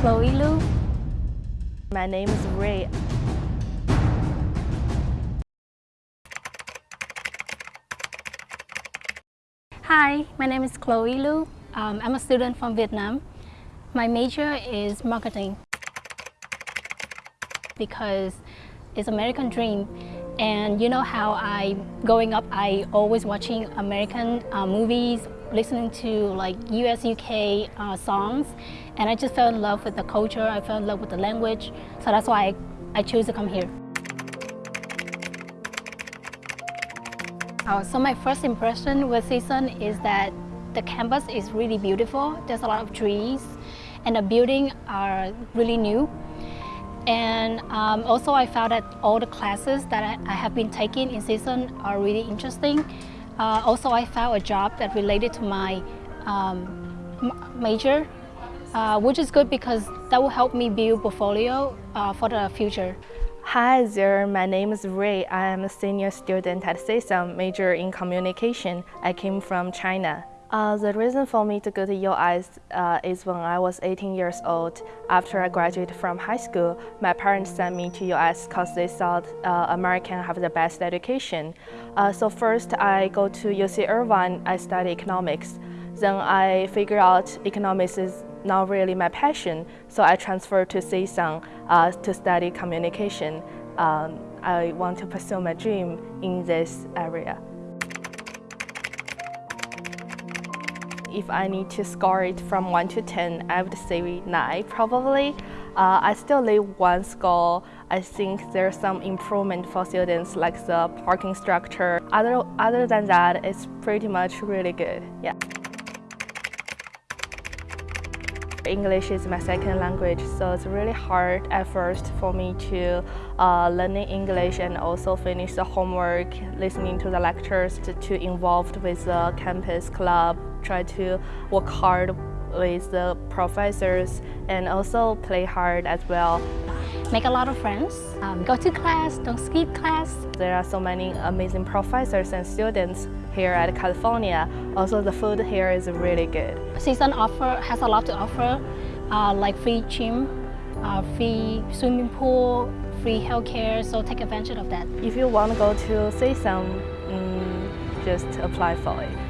Chloe Lu. My name is Ray. Hi, my name is Chloe Lu. Um, I'm a student from Vietnam. My major is marketing because it's American dream and you know how I, growing up, I always watching American uh, movies, listening to like US, UK uh, songs, and I just fell in love with the culture, I fell in love with the language, so that's why I, I chose to come here. Uh, so my first impression with CSUN is that the campus is really beautiful. There's a lot of trees, and the buildings are really new. And um, also I found that all the classes that I, I have been taking in CSUN are really interesting. Uh, also I found a job that related to my um, major, uh, which is good because that will help me build portfolio uh, for the future. Hi there, my name is Ray. I am a senior student at CSUN, major in communication. I came from China. Uh, the reason for me to go to US uh, is when I was 18 years old. After I graduated from high school, my parents sent me to US because they thought uh, American have the best education. Uh, so first I go to UC Irvine, I study economics. Then I figure out economics is not really my passion, so I transferred to CSUN uh, to study communication. Um, I want to pursue my dream in this area. If I need to score it from 1 to 10, I would say 9 probably. Uh, I still leave one score. I think there's some improvement for students like the parking structure. Other, other than that, it's pretty much really good. Yeah. English is my second language, so it's really hard at first for me to uh, learning English and also finish the homework, listening to the lectures, to, to involved with the campus club, try to work hard with the professors and also play hard as well. Make a lot of friends, um, go to class, don't skip class. There are so many amazing professors and students here at California. Also the food here is really good. CSUN offer has a lot to offer, uh, like free gym, uh, free swimming pool, free healthcare, so take advantage of that. If you want to go to CSUN, um, just apply for it.